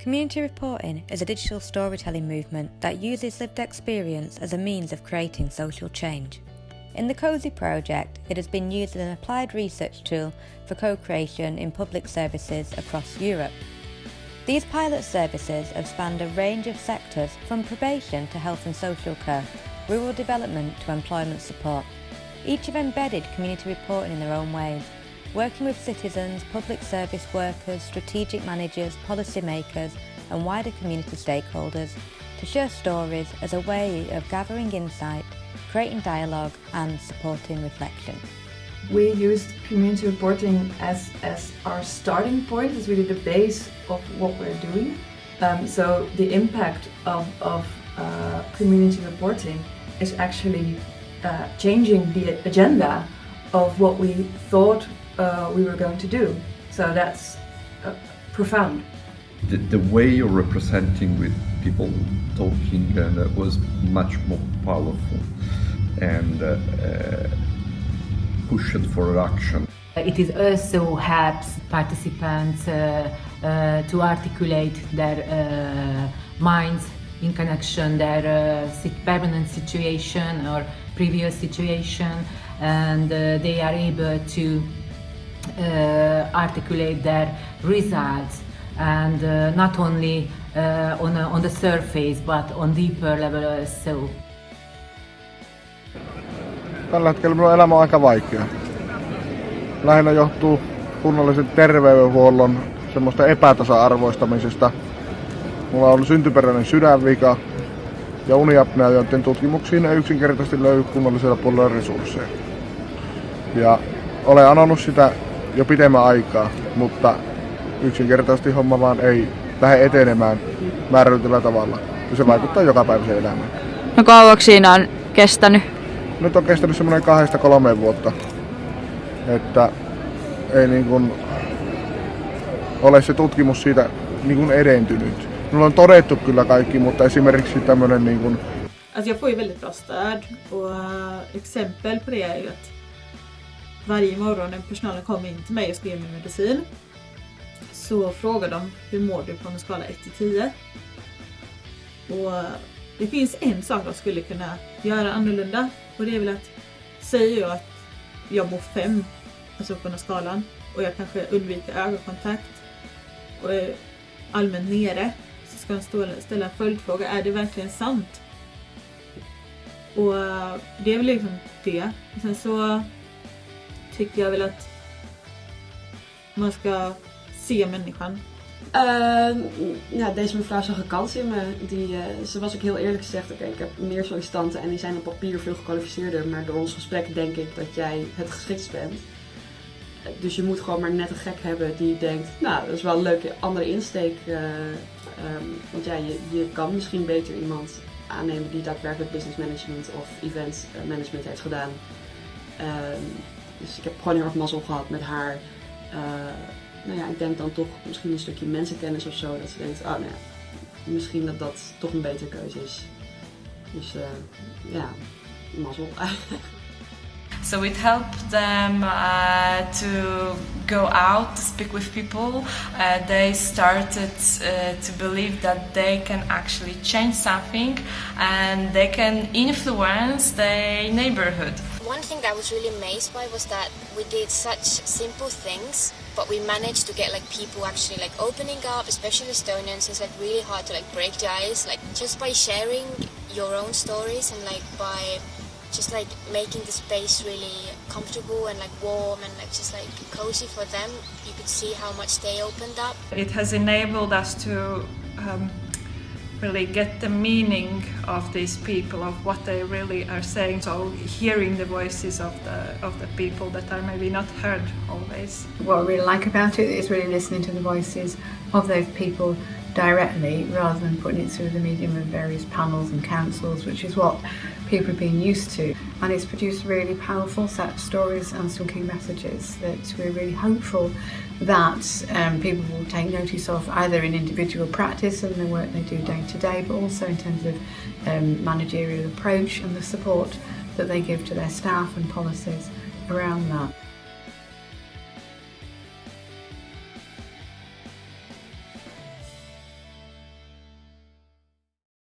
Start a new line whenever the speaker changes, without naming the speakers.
Community reporting is a digital storytelling movement that uses lived experience as a means of creating social change. In the CoSIE project, it has been used as an applied research tool for co-creation in public services across Europe. These pilot services have spanned a range of sectors from probation to health and social care, rural development to employment support. Each have embedded community reporting in their own ways, working with citizens, public service workers, strategic managers, policymakers and wider community stakeholders to share stories as a way of gathering insight, creating dialogue and supporting reflection.
We used community reporting as, as our starting point, as really the base of what we're doing. Um, so the impact of, of uh, community reporting is actually uh, changing the agenda of what we thought uh, we were going to do. So that's uh, profound.
The, the, way you're representing with people talking uh, was much more powerful and uh, uh, pushed for action.
It is also helps participants uh, to articulate their minds in connection their permanent situation or previous situation and they are able to uh, articulate their results and uh, not only uh, on, a, on the surface but on deeper level also.
Tällä hetkellä minun elämä on aika vaikea. Lähinnä johtuu kunnallisen terveydenhuollon semmoista epätasa-arvoistamisesta. Mulla on syntyperäinen sydänvika ja uniapnea, joiden tutkimuksiin ei yksinkertaisesti löydy kunnallisella puolella resursseja. Ja olen anonut sitä jo pitemmän aikaa, mutta yksinkertaisesti homma vaan ei lähde etenemään määrätyllä tavalla. Ja se vaikuttaa joka päiväiseen elämään.
No kauaksi siinä on kestänyt?
Nyt on kestänyt semmoinen kahdesta kolmeen vuotta. Että ei niin kuin ole se tutkimus siitä niin kuin edentynyt. Minulla on todettu kyllä kaikki, mutta esimerkiksi tämmöinen niin kuin
Alltså jag får ju väldigt bra stöd och uh, exempel på det är ju att varje morgon när personalen kommer in till mig och skrev min medicin så frågar de hur mår du på en skala 1 till 10. Och det finns en sak de skulle kunna göra annorlunda och det är väl att säger jag att jag mår 5, alltså på den här skalan och jag kanske undviker ögonkontakt och är allmänt nere så ska de ställa en följdfråga, är det verkligen sant? Och det är väl liksom det. Och sen så tycker jag väl att man ska se människan.
Uh, ja, deze mevrouw zag een kans in me. Die, uh, ze was ook heel eerlijk gezegd, oké, ik heb meer sollicitanten en die zijn op papier veel gekwalificeerder, maar door ons gesprek denk ik dat jij het geschikt bent. Dus je moet gewoon maar net een gek hebben die denkt, nou, dat is wel een leuke andere insteek. Uh, um, want ja, je, je kan misschien beter iemand aannemen die daadwerkelijk business management of event management heeft gedaan. Um, Dus ik heb gewoon heel erg mazzel gehad met haar. Uh, nou ja, ik denk dan toch misschien een stukje mensenkennis of zo. Dat ze denkt, oh nou misschien dat dat toch een betere keuze is. Dus uh, ja, mazzel eigenlijk.
So it helped them uh, to go out to speak with people. Uh, they started uh, to believe that they can actually change something and they can influence their neighborhood.
One thing that I was really amazed by was that we did such simple things, but we managed to get like people actually like opening up, especially Estonians. It's like really hard to like break the ice, like just by sharing your own stories and like by just like making the space really comfortable and like warm and like just like cozy for them. You could see how much they opened up.
It has enabled us to um, really get the meaning of these people, of what they really are saying. So hearing the voices of the of the people that are maybe not heard always.
What I really like about it is really listening to the voices of those people directly rather than putting it through the medium of various panels and councils, which is what people have been used to. And it's produced really powerful set of stories and some key messages that we're really hopeful that um, people will take notice of either in individual practice and the work they do day to day, but also in terms of um, managerial approach and the support that they give to their staff and policies around that.